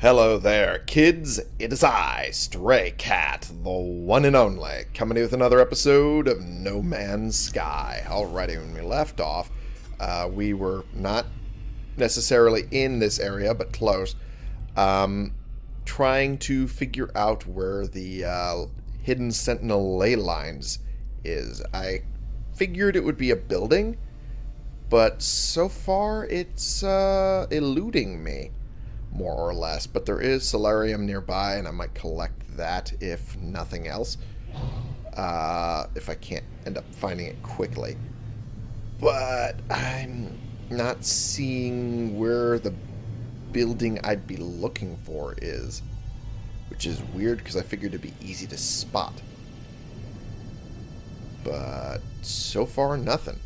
Hello there, kids. It is I, Stray Cat, the one and only, coming with another episode of No Man's Sky. Alrighty, when we left off, uh, we were not necessarily in this area, but close, um, trying to figure out where the uh, hidden sentinel ley lines is. I figured it would be a building, but so far it's uh, eluding me more or less. But there is Solanium nearby, and I might collect that if nothing else. Uh, if I can't end up finding it quickly. But I'm not seeing where the building I'd be looking for is. Which is weird, because I figured it'd be easy to spot. But so far, nothing.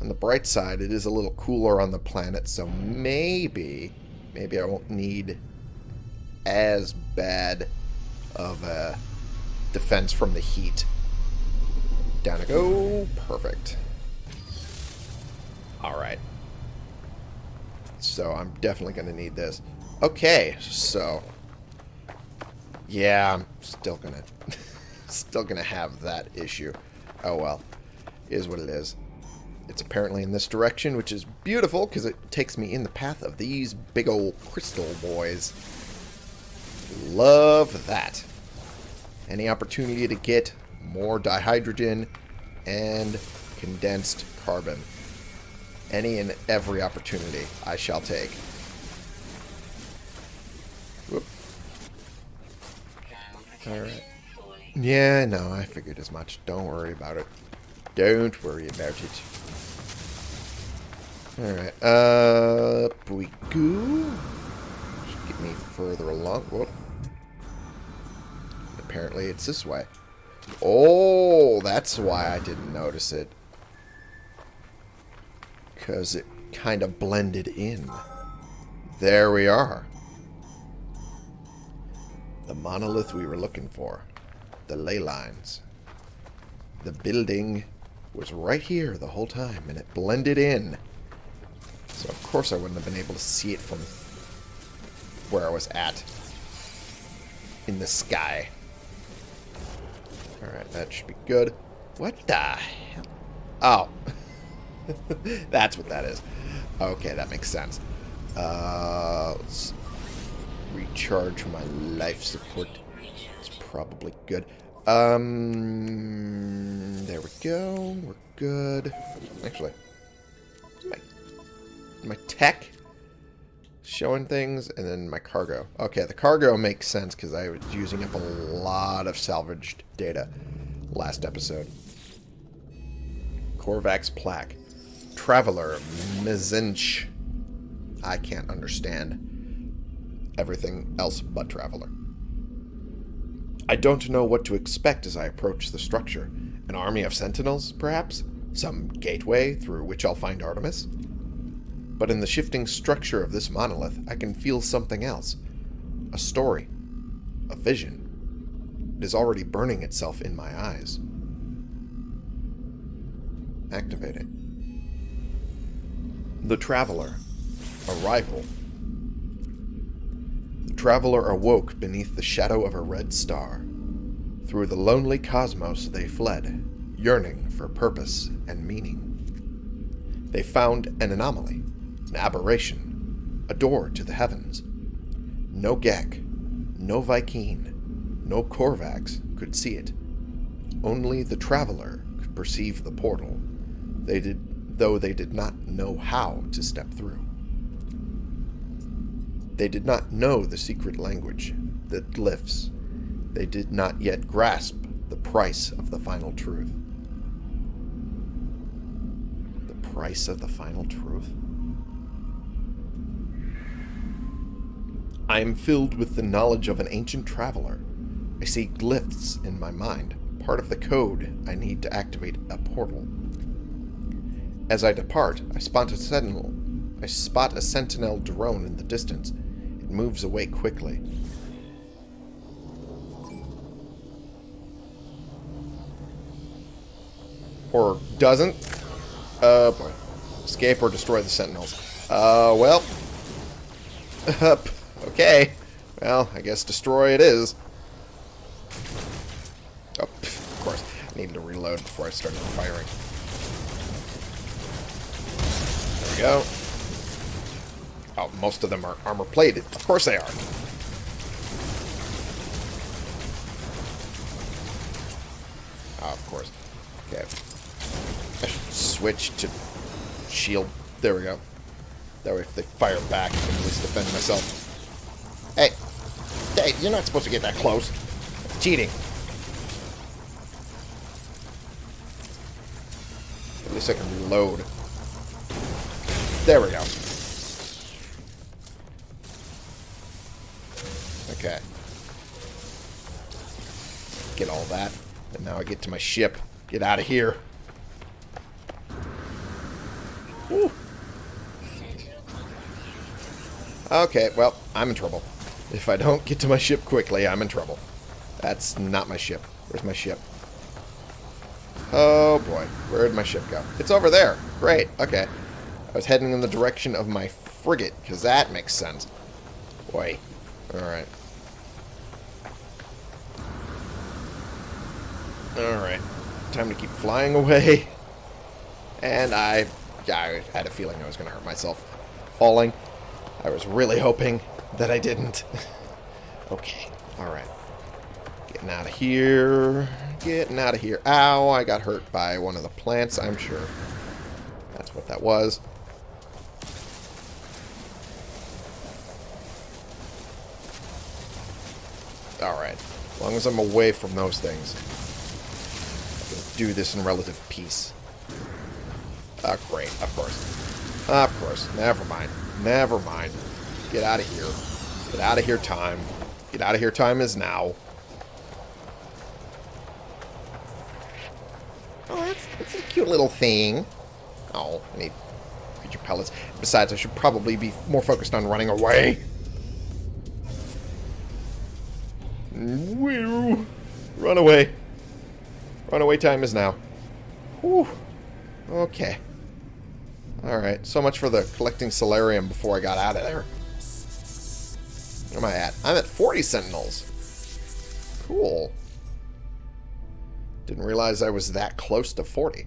On the bright side, it is a little cooler on the planet, so maybe maybe I won't need as bad of a defense from the heat. Down I go. Perfect. Alright. So I'm definitely going to need this. Okay, so... Yeah, I'm still going to... still going to have that issue. Oh well. Is what it is. It's apparently in this direction, which is beautiful because it takes me in the path of these big old crystal boys. Love that. Any opportunity to get more dihydrogen and condensed carbon. Any and every opportunity I shall take. Whoop. Alright. Yeah, no, I figured as much. Don't worry about it. Don't worry about it. Alright, up we go. Should get me further along. Whoop. Apparently it's this way. Oh, that's why I didn't notice it. Because it kind of blended in. There we are. The monolith we were looking for. The ley lines. The building was right here the whole time, and it blended in. So of course I wouldn't have been able to see it from where I was at. In the sky. Alright, that should be good. What the hell? Oh. That's what that is. Okay, that makes sense. Uh, let's recharge my life support. It's probably good. Um, there we go. We're good. Actually, my tech showing things, and then my cargo. Okay, the cargo makes sense because I was using up a lot of salvaged data last episode. Korvax plaque. Traveler Mizinch. I can't understand everything else but Traveler. I don't know what to expect as I approach the structure. An army of sentinels, perhaps? Some gateway through which I'll find Artemis? But in the shifting structure of this monolith, I can feel something else. A story. A vision. It is already burning itself in my eyes. Activate it. The Traveler. Arrival. The Traveler awoke beneath the shadow of a red star. Through the lonely cosmos they fled, yearning for purpose and meaning. They found an anomaly, an aberration, a door to the heavens. No Gek, no Vy'keen, no Korvax could see it. Only the Traveler could perceive the portal, they did, though they did not know how to step through. They did not know the secret language, the glyphs. They did not yet grasp the price of the final truth. The price of the final truth? I am filled with the knowledge of an ancient traveler. I see glyphs in my mind, part of the code I need to activate a portal. As I depart, I spot a sentinel. I spot a sentinel drone in the distance. It moves away quickly. Or doesn't. Uh, boy. Escape or destroy the sentinels. Uh, well. Okay. Well, I guess destroy it is. Oh, of course. I needed to reload before I started firing. There we go. Oh, most of them are armor plated. Of course they are. Oh, of course. Okay. I should switch to shield. There we go. That way if they fire back, I can at least defend myself. You're not supposed to get that close. It's cheating. At least I can reload. There we go. Okay. Get all that. And now I get to my ship. Get out of here. Whew. Okay, well, I'm in trouble. If I don't get to my ship quickly, I'm in trouble. That's not my ship. Where's my ship? Oh boy, where did my ship go? It's over there. Great, okay. I was heading in the direction of my frigate, because that makes sense. Boy. Alright. Alright. Time to keep flying away. And I, I had a feeling I was going to hurt myself falling. I was really hoping that I didn't. okay, alright. Getting out of here. Getting out of here. Ow, I got hurt by one of the plants, I'm sure. That's what that was. Alright. As long as I'm away from those things. I can do this in relative peace. Ah, great. Of course. Of course. Never mind. Never mind. Get out of here. Get out of here, time. Get out of here, time is now. Oh, that's, that's a cute little thing. Oh, I need creature pellets. Besides, I should probably be more focused on running away. Woo! Run away. Run away time is now. Whew. Okay. Alright, so much for the collecting Solanium before I got out of there. Am I at? I'm at 40 Sentinels. Cool. Didn't realize I was that close to 40.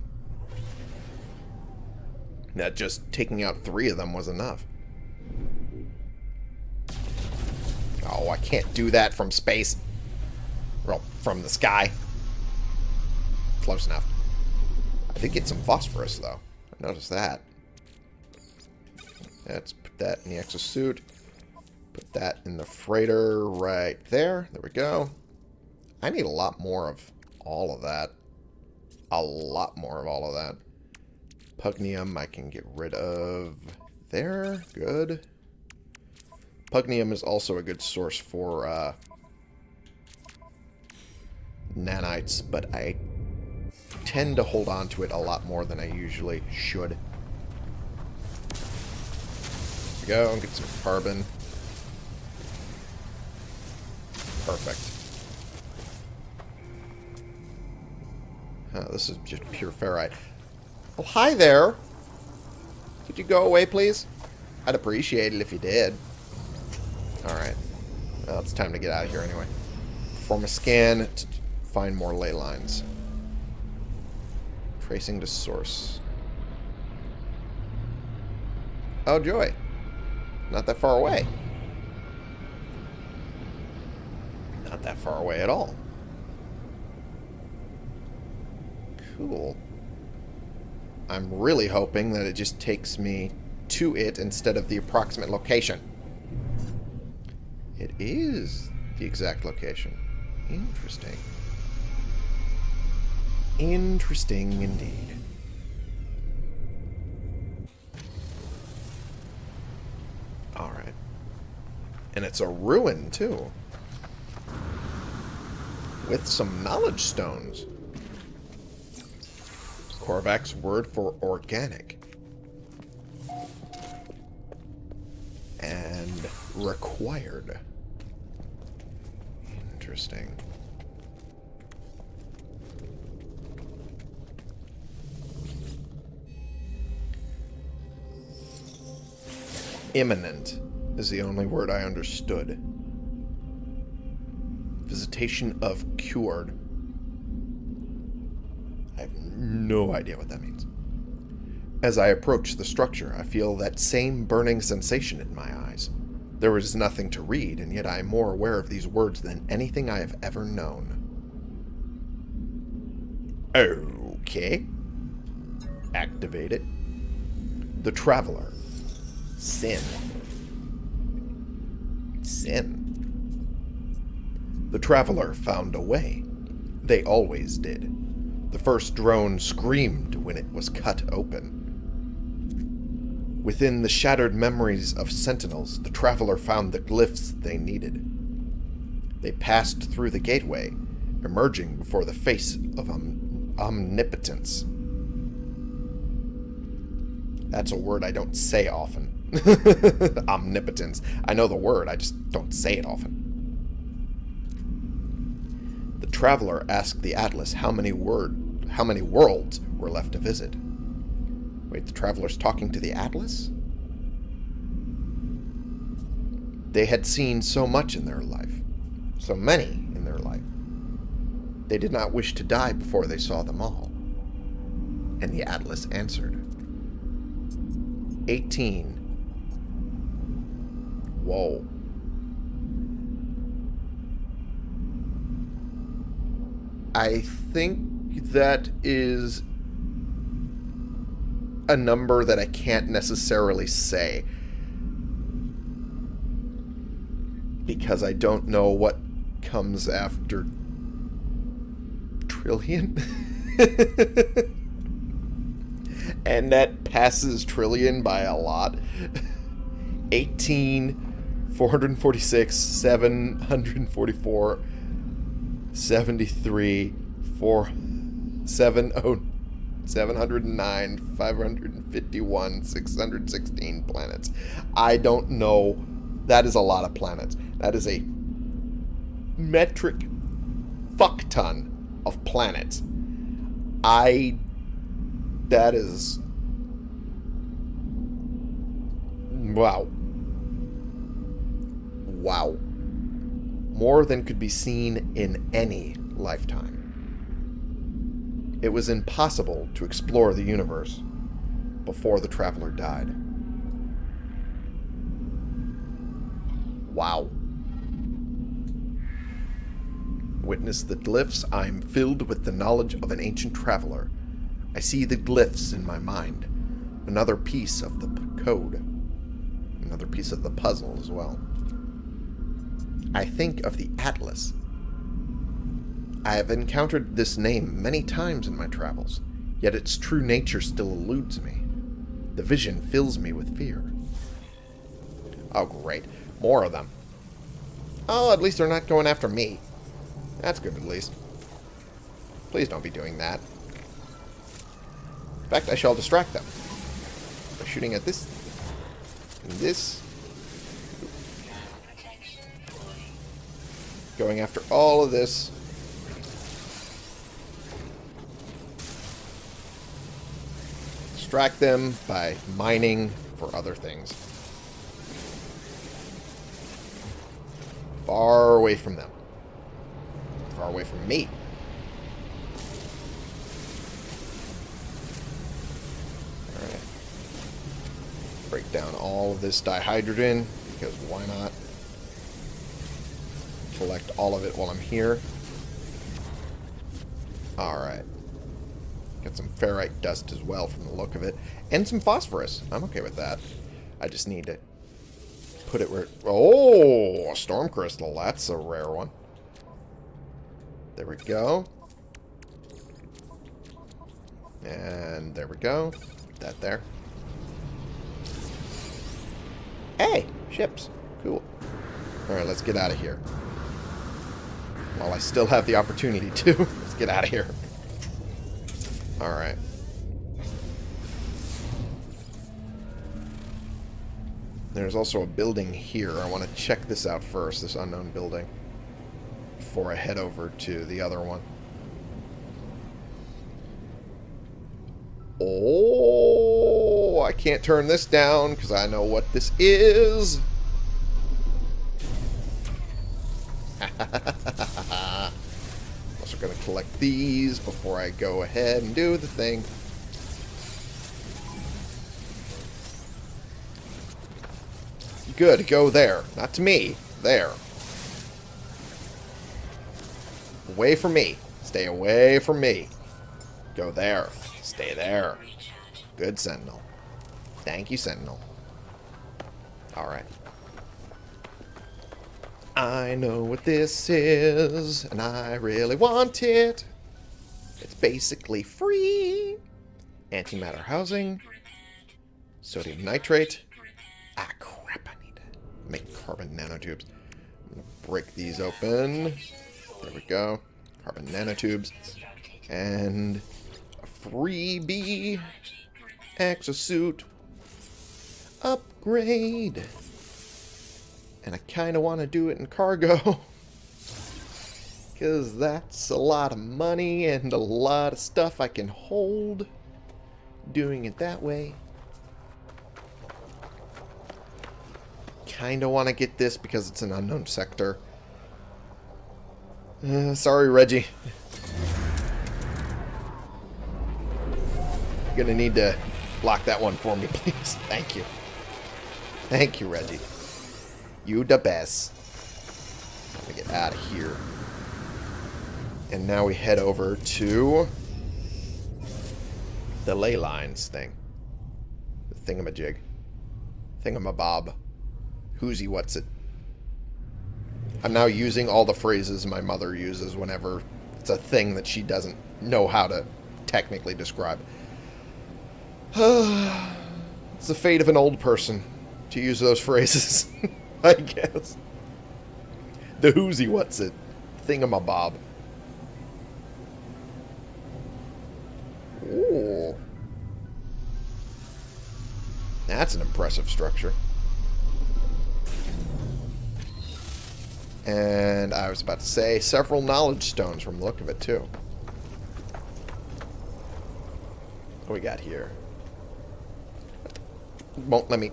That just taking out three of them was enough. Oh, I can't do that from space. Well, from the sky. Close enough. I did get some phosphorus, though. I noticed that. Let's put that in the exosuit. Put that in the freighter right there. There we go. I need a lot more of all of that. A lot more of all of that. Pugneum I can get rid of there. Good. Pugneum is also a good source for uh, nanites, but I tend to hold on to it a lot more than I usually should. Go, get some carbon. Perfect. Oh, this is just pure ferrite. Oh, hi there. Could you go away, please? I'd appreciate it if you did. Alright. Well, it's time to get out of here anyway. Perform a scan to find more ley lines. Tracing to source. Oh, joy. Not that far away. Not that far away at all. Cool. I'm really hoping that it just takes me to it instead of the approximate location. It is the exact location. Interesting. Interesting indeed. Alright. And it's a ruin, too. With some knowledge stones. Korvax word for organic. And required. Interesting. Imminent. is the only word I understood. Of cured. I have no idea what that means. As I approach the structure, I feel that same burning sensation in my eyes. There is nothing to read, and yet I am more aware of these words than anything I have ever known. Okay. Activate it. The Traveler. Sin. Sin. The Traveler found a way. They always did. The first drone screamed when it was cut open. Within the shattered memories of Sentinels, the Traveler found the glyphs they needed. They passed through the gateway, emerging before the face of om omnipotence. That's a word I don't say often. Omnipotence. I know the word, I just don't say it often. Traveler asked the Atlas how many word how many worlds were left to visit. Wait, the traveler's talking to the Atlas? They had seen so much in their life. So many in their life. They did not wish to die before they saw them all. And the Atlas answered. 18. Whoa. I think that is a number that I can't necessarily say. Because I don't know what comes after trillion. and that passes trillion by a lot. 18, 446, 744, 73, 4, 7, oh, 709, 551, 616 planets. I don't know. That is a lot of planets. That is a metric fuck ton of planets. I. That is. Wow. Wow. More than could be seen in any lifetime. It was impossible to explore the universe before the Traveler died. Wow. Witness the glyphs, I'm filled with the knowledge of an ancient traveler. I see the glyphs in my mind. Another piece of the code. Another piece of the puzzle as well. I think of the Atlas. I have encountered this name many times in my travels, yet its true nature still eludes me. The vision fills me with fear. Oh, great. More of them. Oh, at least they're not going after me. That's good, at least. Please don't be doing that. In fact, I shall distract them. By shooting at this... And this... Going after all of this. Distract them by mining for other things. Far away from them. Far away from me. Break down all of this dihydrogen, because why not? Collect all of it while I'm here. Alright. Got some ferrite dust as well from the look of it. And some phosphorus. I'm okay with that. I just need to put it where... Oh, a storm crystal. That's a rare one. There we go. And there we go. Put that there. Hey, ships. Cool. Alright, let's get out of here. While I still have the opportunity to. Let's get out of here. Alright. There's also a building here. I want to check this out first, this unknown building. Before I head over to the other one. Oh, I can't turn this down because I know what this is. Going to collect these before I go ahead and do the thing. Good, go there. Not to me. There. Away from me. Stay away from me. Go there. Stay there. Good, Sentinel. Thank you, Sentinel. Alright. I know what this is, and I really want it. It's basically free. Antimatter housing. Sodium nitrate. Ah, crap, I need to make carbon nanotubes. Break these open. There we go. Carbon nanotubes. And a freebie exosuit upgrade. And I kind of want to do it in cargo. Because that's a lot of money and a lot of stuff I can hold doing it that way. Kind of want to get this because it's an unknown sector. Uh, sorry, Reggie. You're going to need to block that one for me, please. Thank you. Thank you, Reggie. You the best. Let me get out of here. And now we head over to the ley lines thing. The thingamajig. Thingamabob. Who's he, what's it? I'm now using all the phrases my mother uses whenever it's a thing that she doesn't know how to technically describe. it's the fate of an old person to use those phrases. I guess. The whoozy what's it thingamabob. Ooh. That's an impressive structure. And I was about to say several knowledge stones from the look of it, too. What we got here? Won't let me...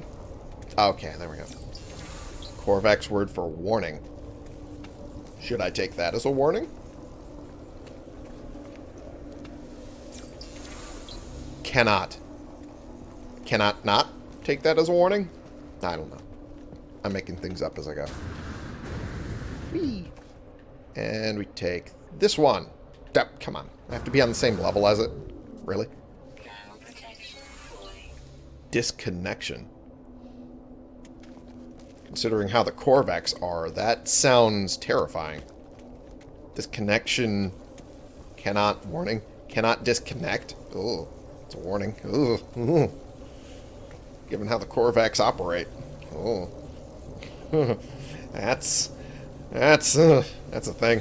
Okay, there we go. Korvax word for warning. Should I take that as a warning? Cannot. Cannot not take that as a warning? I don't know. I'm making things up as I go. Whee! And we take this one. Oh, come on. I have to be on the same level as it? Really? Disconnection considering how the Korvax are, that sounds terrifying. This connection cannot, warning, cannot disconnect. Oh, it's a warning. Ooh, Given how the Korvax operate. Oh. that's, that's, uh, that's a thing.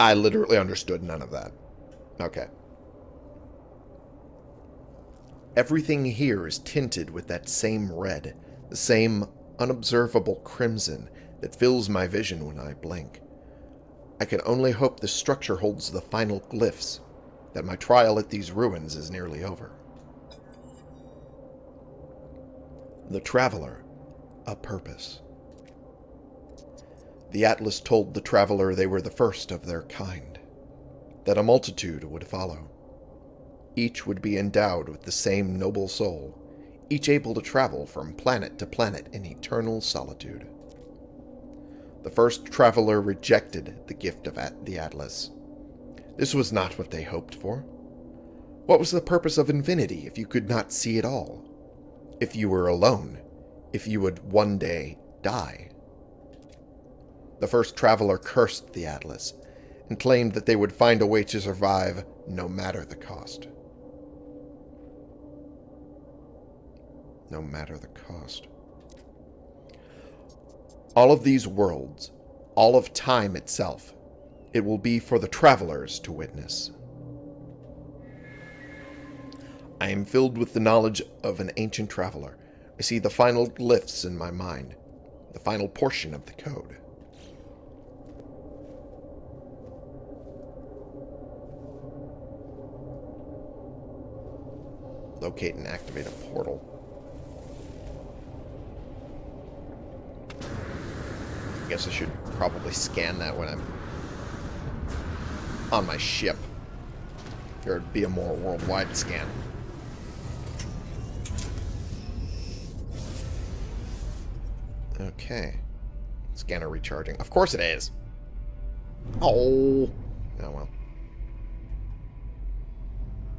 I literally understood none of that. Okay. Everything here is tinted with that same red, the same unobservable crimson that fills my vision when I blink. I can only hope this structure holds the final glyphs, that my trial at these ruins is nearly over. The Traveler, a purpose. The Atlas told the Traveler they were the first of their kind, that a multitude would follow. Each would be endowed with the same noble soul, each able to travel from planet to planet in eternal solitude. The first traveler rejected the gift of the Atlas. This was not what they hoped for. What was the purpose of infinity if you could not see it all? If you were alone? If you would one day die? The first traveler cursed the Atlas and claimed that they would find a way to survive no matter the cost. No matter the cost. All of these worlds, all of time itself, it will be for the travelers to witness. I am filled with the knowledge of an ancient traveler. I see the final glyphs in my mind, the final portion of the code. Locate and activate a portal. Guess I should probably scan that when I'm on my ship. There would be a more worldwide scan. Okay. Scanner recharging. Of course it is. Oh. Oh, well.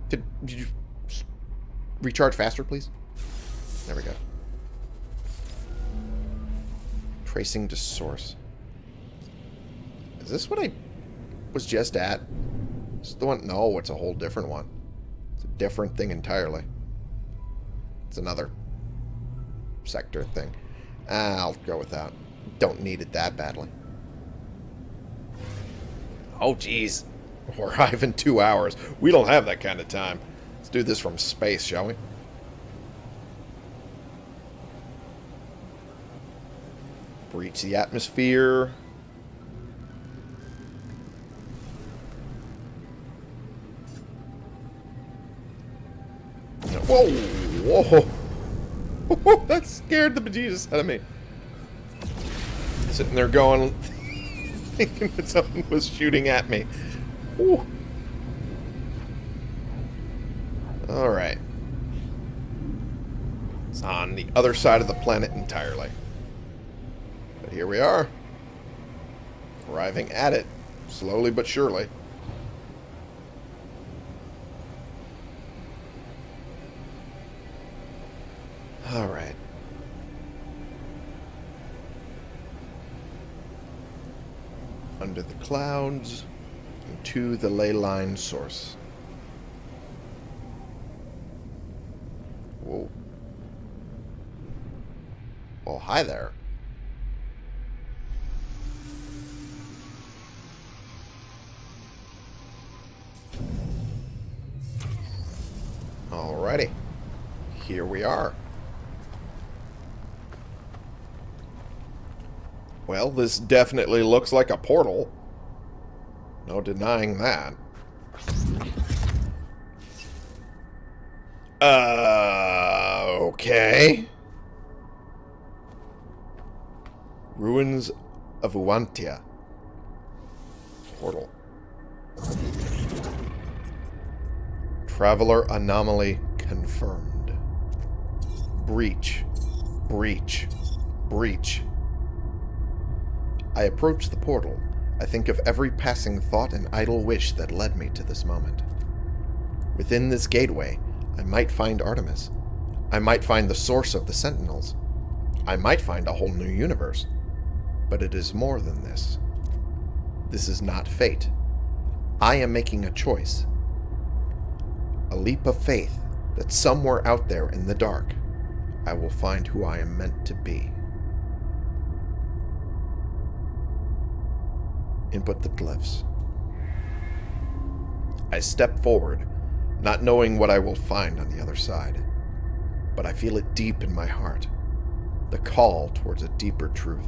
Did, did you recharge faster, please? There we go. Tracing to source. Is this what I was just at? Is the one? No, it's a whole different one. It's a different thing entirely. It's another sector thing. I'll go with that. Don't need it that badly. Oh, jeez. We're arrive in two hours. We don't have that kind of time. Let's do this from space, shall we? Breach the atmosphere. Whoa! Whoa! that scared the bejesus out of me. Sitting there going, thinking that something was shooting at me. Alright. It's on the other side of the planet entirely. Here we are. Arriving at it. Slowly but surely. Alright. Under the clouds to the ley line source. Whoa. Oh, hi there. Alrighty. Here we are. Well, this definitely looks like a portal. No denying that. Uh, okay. Ruins of Uantia. Portal. Traveler anomaly confirmed. Breach. Breach. Breach. I approach the portal. I think of every passing thought and idle wish that led me to this moment. Within this gateway, I might find Artemis. I might find the source of the Sentinels. I might find a whole new universe. But it is more than this. This is not fate. I am making a choice. A leap of faith that somewhere out there in the dark, I will find who I am meant to be. Input the glyphs. I step forward, not knowing what I will find on the other side. But I feel it deep in my heart. The call towards a deeper truth.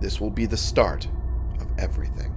This will be the start of everything.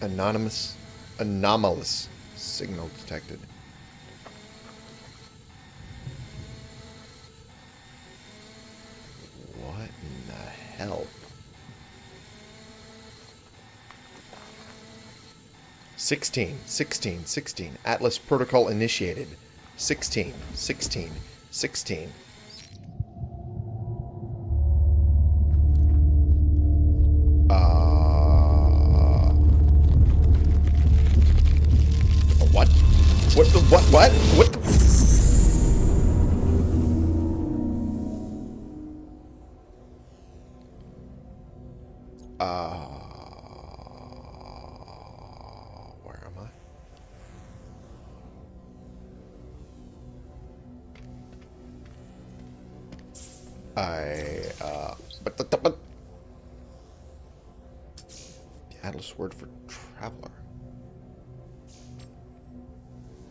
Anonymous, anomalous signal detected. What in the hell? 16, 16, 16. Atlas protocol initiated. 16, 16, 16. I, uh, but, but, but, the Atlas word for traveler.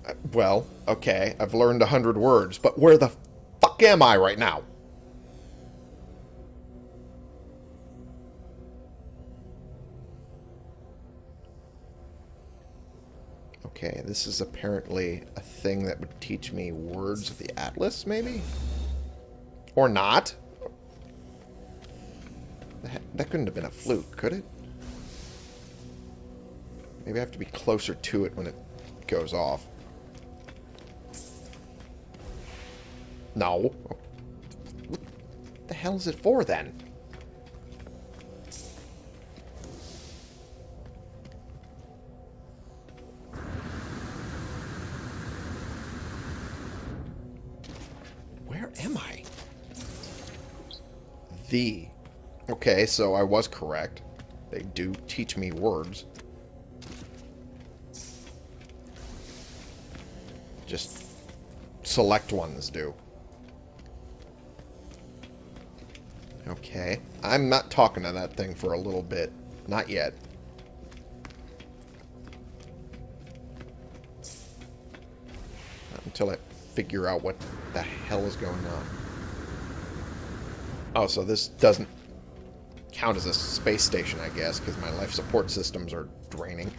Uh, well, okay, I've learned a hundred words, but where the fuck am I right now? Okay, this is apparently a thing that would teach me words of the Atlas, maybe? Or not? That, couldn't have been a fluke, could it? Maybe I have to be closer to it when it goes off. No. What the hell is it for, then? The. Okay, so I was correct. They do teach me words. Just select ones do. Okay. I'm not talking to that thing for a little bit. Not yet. Not until I figure out what the hell is going on. Oh, so this doesn't count as a space station, I guess, because my life support systems are draining.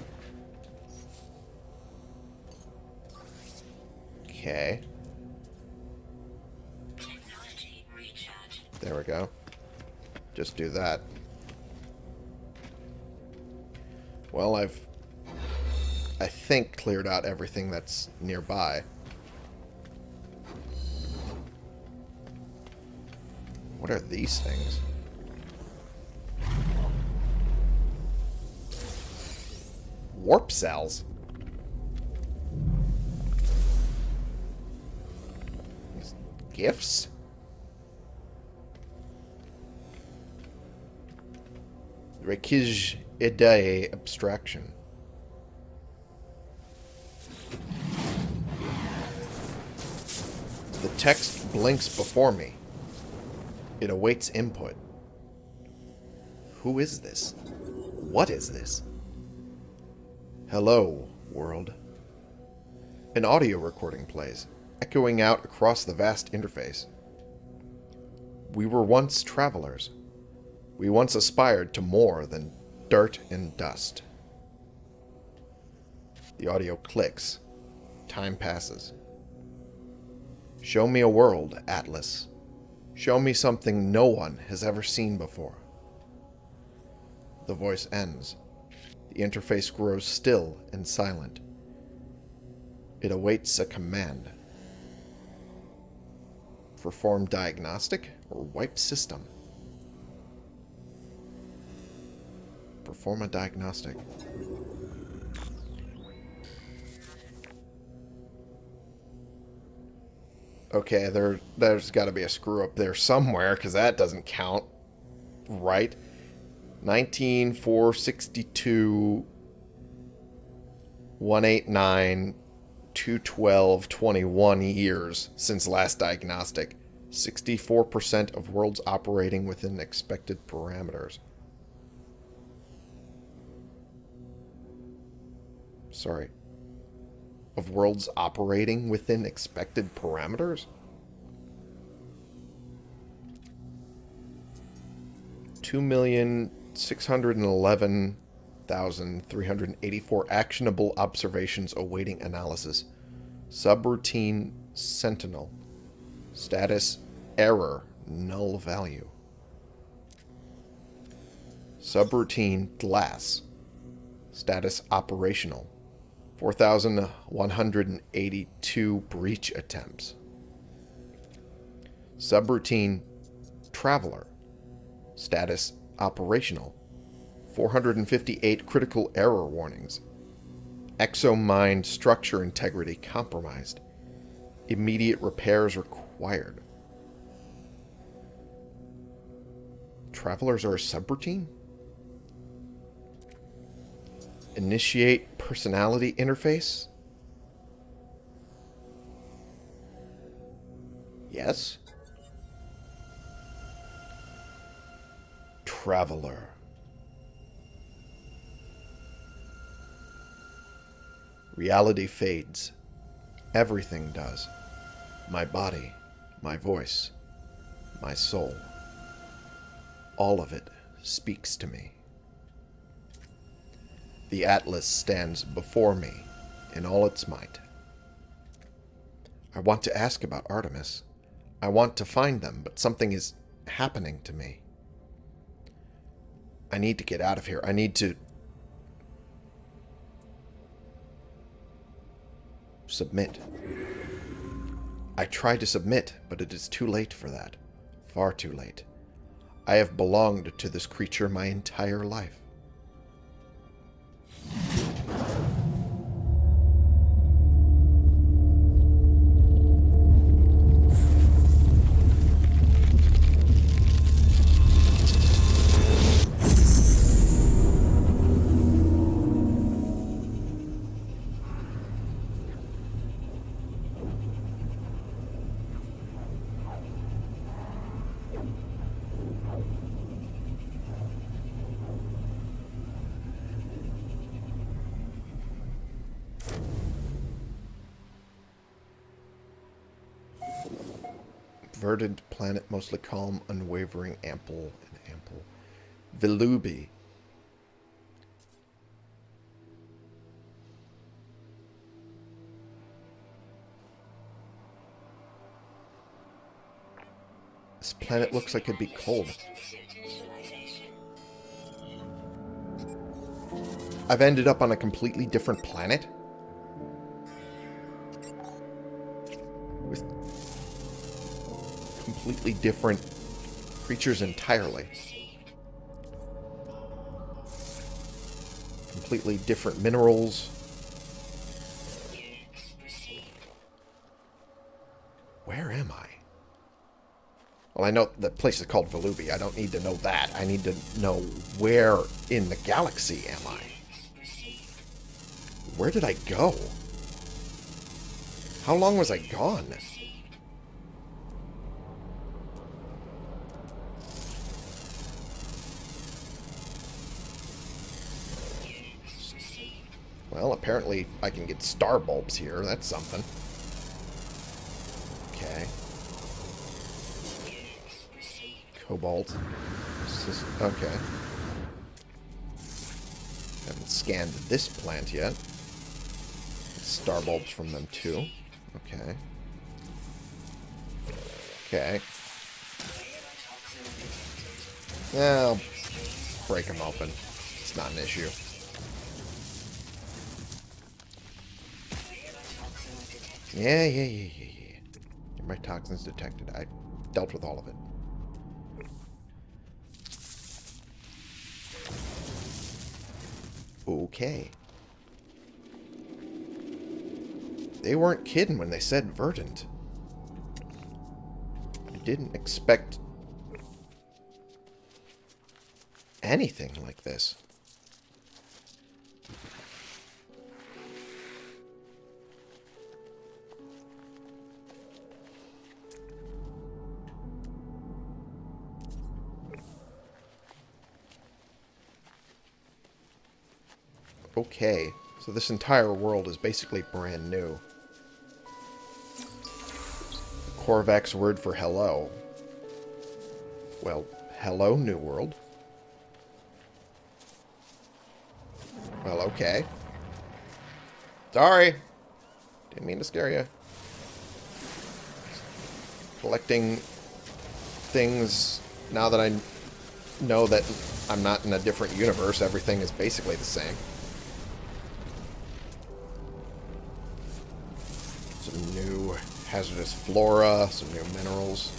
Okay. There we go. Just do that. Well, I've, I think, cleared out everything that's nearby. What are these things? Warp cells? These gifts? Rekij Idae abstraction. The text blinks before me. It awaits input. Who is this? What is this? Hello, world. An audio recording plays, echoing out across the vast interface. We were once travelers. We once aspired to more than dirt and dust. The audio clicks. Time passes. Show me a world, Atlas. Show me something no one has ever seen before. The voice ends. The interface grows still and silent. It awaits a command. Perform diagnostic or wipe system. Perform a diagnostic. Okay, there, there's got to be a screw up there somewhere because that doesn't count. Right? 19462 189 212 21 years since last diagnostic. 64% of worlds operating within expected parameters. Sorry. Of worlds operating within expected parameters? Two million six hundred and eleven thousand three hundred eighty-four actionable observations awaiting analysis. Subroutine Sentinel. Status error null value. Subroutine glass. Status operational. 4,182 breach attempts. Subroutine Traveler. Status operational. 458 critical error warnings. Exomind structure integrity compromised. Immediate repairs required. Travelers are a subroutine? Initiate personality interface? Yes. Traveler. Reality fades. Everything does. My body, my voice, my soul. All of it speaks to me. The Atlas stands before me in all its might. I want to ask about Artemis. I want to find them, but something is happening to me. I need to get out of here. I need to submit. I try to submit, but it is too late for that. Far too late. I have belonged to this creature my entire life. Planet, mostly calm, unwavering, ample, and ample. Vilubi. This planet looks like it'd be cold. I've ended up on a completely different planet? Completely different creatures entirely. Completely different minerals. Where am I? Well, I know the place is called Volubi. I don't need to know that. I need to know where in the galaxy am I? Where did I go? How long was I gone? Well, apparently I can get star bulbs here. That's something. Okay. Cobalt. Okay. Haven't scanned this plant yet. Star bulbs from them too. Okay. Okay. I'll break them open. It's not an issue. Yeah, yeah, yeah, yeah, yeah. My toxins detected. I dealt with all of it. Okay. They weren't kidding when they said verdant. I didn't expect anything like this. Okay, so this entire world is basically brand new. Korvax word for hello. Well, hello, New World. Well, okay. Sorry. Didn't mean to scare you. Collecting things now that I know that I'm not in a different universe. Everything is basically the same. Hazardous flora, some new minerals.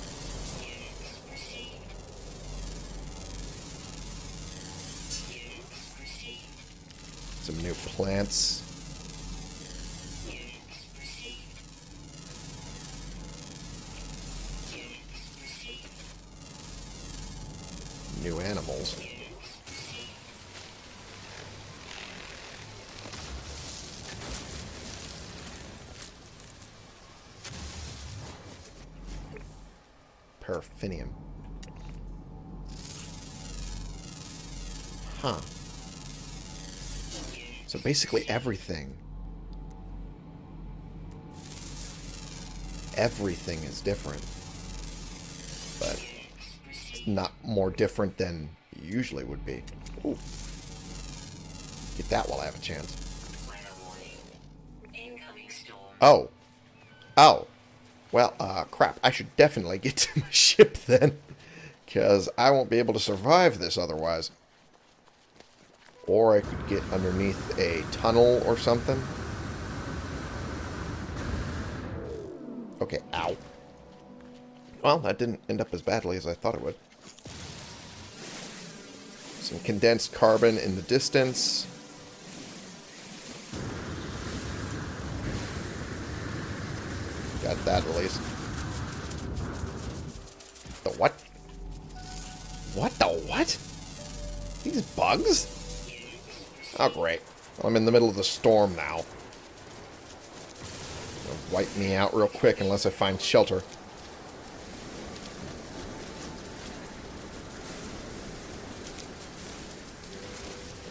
Some new plants. Basically everything. Everything is different. But it's not more different than usually would be. Ooh. Get that while I have a chance. Oh. Oh. Well, uh, crap. I should definitely get to my ship then. Because I won't be able to survive this otherwise. Or I could get underneath a tunnel or something. Okay, ow. Well, that didn't end up as badly as I thought it would. Some condensed carbon in the distance. Got that at least. The what? What the what? These bugs? Oh, great. I'm in the middle of the storm now. Wipe me out real quick unless I find shelter.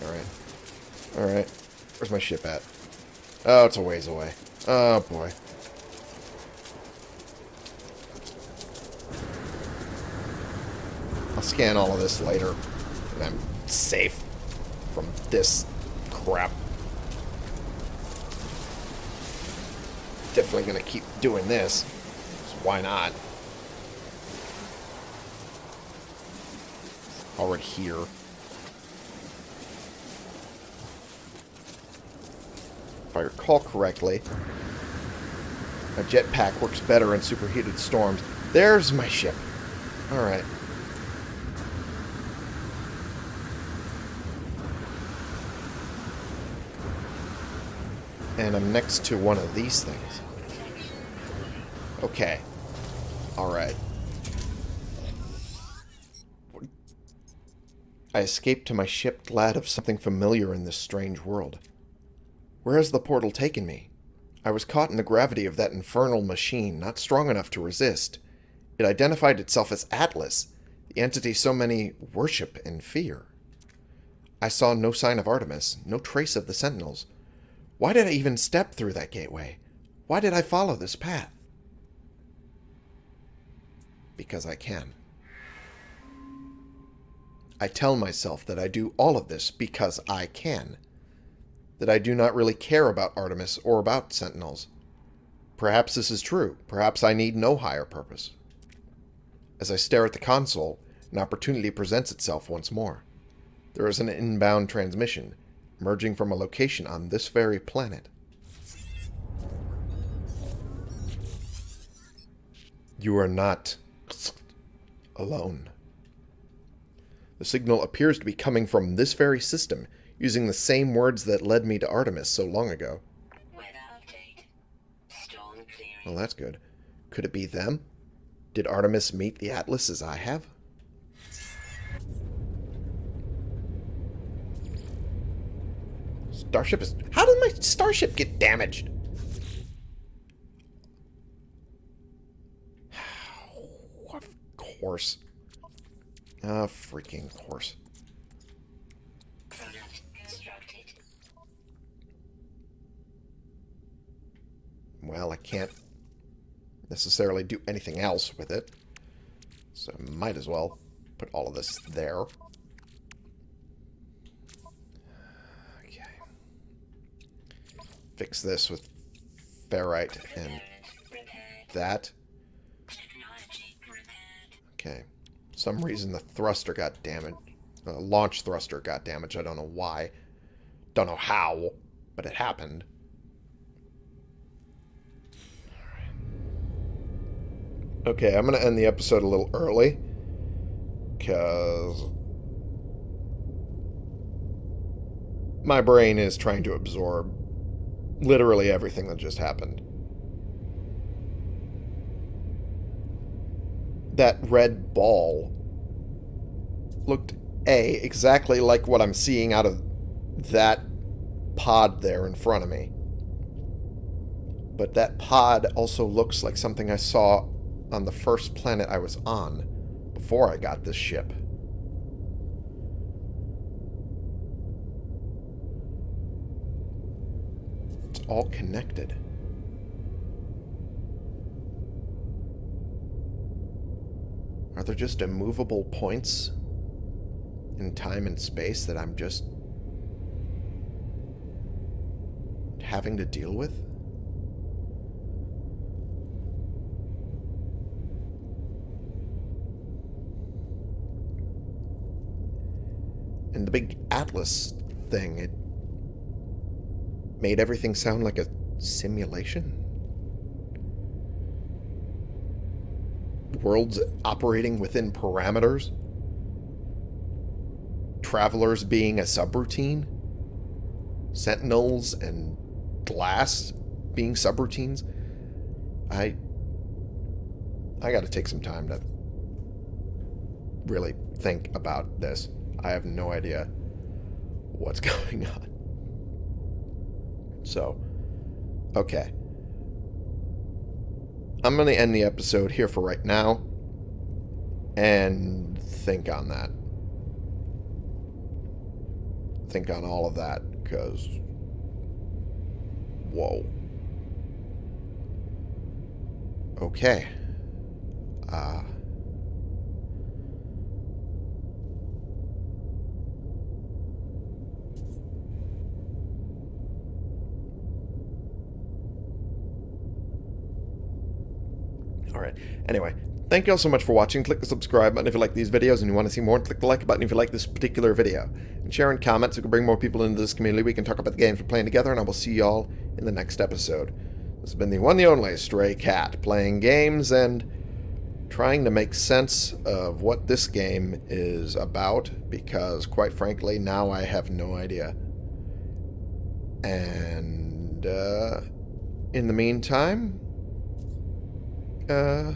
Alright. Alright. Where's my ship at? Oh, it's a ways away. Oh, boy. I'll scan all of this later. And I'm safe from this crap. Definitely gonna keep doing this. So why not? Already here. If I recall correctly, a jetpack works better in superheated storms. There's my ship. Alright. And I'm next to one of these things. Okay. Alright. I escaped to my ship glad of something familiar in this strange world. Where has the portal taken me? I was caught in the gravity of that infernal machine, not strong enough to resist. It identified itself as Atlas, the entity so many worship and fear. I saw no sign of Artemis, no trace of the Sentinels. Why did I even step through that gateway? Why did I follow this path? Because I can. I tell myself that I do all of this because I can. That I do not really care about Artemis or about Sentinels. Perhaps this is true. Perhaps I need no higher purpose. As I stare at the console, an opportunity presents itself once more. There is an inbound transmission, emerging from a location on this very planet. You are not alone. The signal appears to be coming from this very system, using the same words that led me to Artemis so long ago. Well, that's good. Could it be them? Did Artemis meet the Atlas as I have? Starship is... How did my starship get damaged? of course. Ah, freaking course. Well, I can't necessarily do anything else with it. So might as well put all of this there. Okay. Fix this with ferrite and that. Okay. Some reason the thruster got damaged. Uh, launch thruster got damaged. I don't know why. Don't know how, but it happened. Okay, I'm going to end the episode a little early. Because. My brain is trying to absorb literally everything that just happened. That red ball looked A, exactly like what I'm seeing out of that pod there in front of me. But that pod also looks like something I saw on the first planet I was on before I got this ship. All connected. Are there just immovable points in time and space that I'm just having to deal with? And the big Atlas thing, it made everything sound like a simulation? Worlds operating within parameters? Travelers being a subroutine? Sentinels and glass being subroutines? I I got to take some time to really think about this. I have no idea what's going on. So, okay. I'm going to end the episode here for right now and think on that. Think on all of that because. Whoa. Okay. Uh. Anyway, thank you all so much for watching. Click the subscribe button if you like these videos and you want to see more. Click the like button if you like this particular video. And share and comment so we can bring more people into this community. We can talk about the games we're playing together, and I will see y'all in the next episode. This has been the one the only Stray Cat, playing games and trying to make sense of what this game is about, because quite frankly, now I have no idea. And, uh, in the meantime, uh,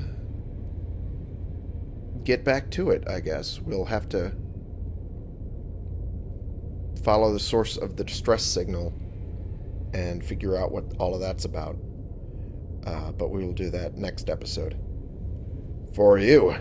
get back to it, I guess. We'll have to follow the source of the distress signal and figure out what all of that's about. Uh, but we will do that next episode. For you.